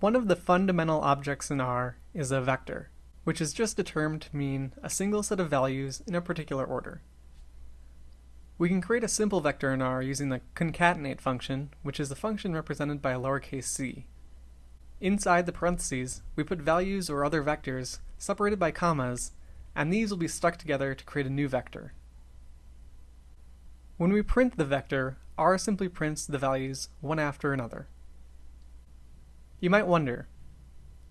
One of the fundamental objects in R is a vector, which is just a term to mean a single set of values in a particular order. We can create a simple vector in R using the concatenate function, which is a function represented by a lowercase c. Inside the parentheses, we put values or other vectors separated by commas, and these will be stuck together to create a new vector. When we print the vector, R simply prints the values one after another. You might wonder,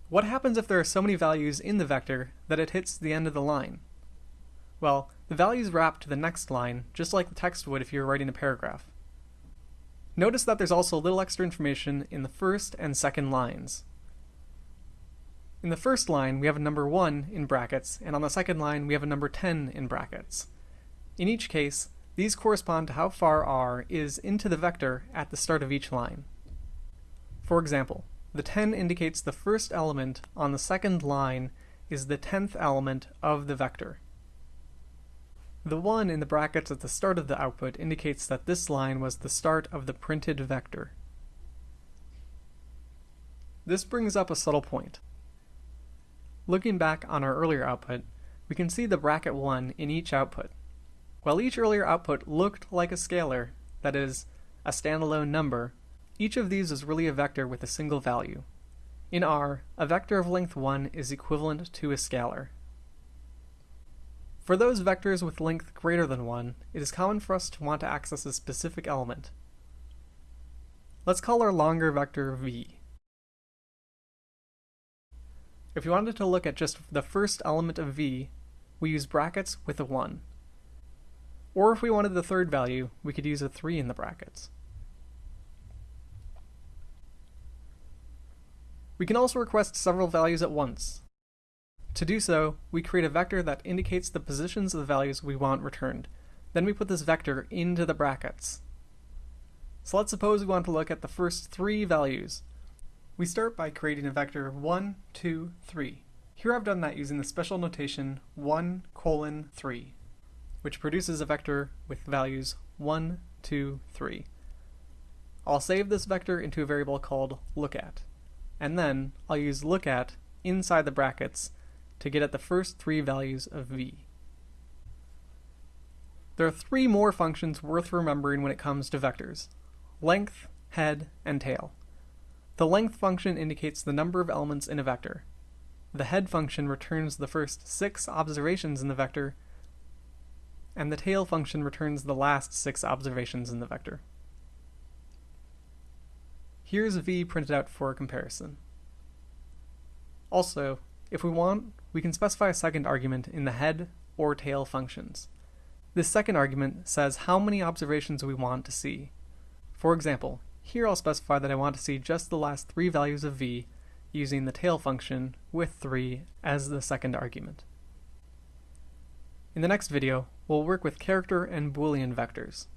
what happens if there are so many values in the vector that it hits the end of the line? Well, the values wrap to the next line, just like the text would if you were writing a paragraph. Notice that there's also a little extra information in the first and second lines. In the first line, we have a number 1 in brackets, and on the second line, we have a number 10 in brackets. In each case, these correspond to how far r is into the vector at the start of each line. For example, the 10 indicates the first element on the second line is the 10th element of the vector. The 1 in the brackets at the start of the output indicates that this line was the start of the printed vector. This brings up a subtle point. Looking back on our earlier output, we can see the bracket 1 in each output. While each earlier output looked like a scalar, that is, a standalone number, each of these is really a vector with a single value. In R, a vector of length 1 is equivalent to a scalar. For those vectors with length greater than 1, it is common for us to want to access a specific element. Let's call our longer vector v. If we wanted to look at just the first element of v, we use brackets with a 1. Or if we wanted the third value, we could use a 3 in the brackets. We can also request several values at once, to do so, we create a vector that indicates the positions of the values we want returned. Then we put this vector into the brackets. So let's suppose we want to look at the first three values. We start by creating a vector 1, 2, 3. Here I've done that using the special notation 1 colon 3, which produces a vector with values 1, 2, 3. I'll save this vector into a variable called lookat, and then I'll use look at inside the brackets to get at the first three values of v. There are three more functions worth remembering when it comes to vectors. Length, head, and tail. The length function indicates the number of elements in a vector. The head function returns the first six observations in the vector, and the tail function returns the last six observations in the vector. Here's v printed out for a comparison. Also, if we want, we can specify a second argument in the head or tail functions. This second argument says how many observations we want to see. For example, here I'll specify that I want to see just the last three values of v using the tail function with 3 as the second argument. In the next video, we'll work with character and Boolean vectors.